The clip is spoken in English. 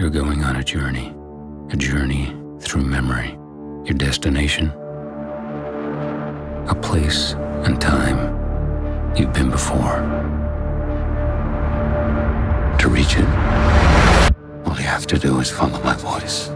You're going on a journey, a journey through memory. Your destination? A place and time you've been before. To reach it, all you have to do is follow my voice.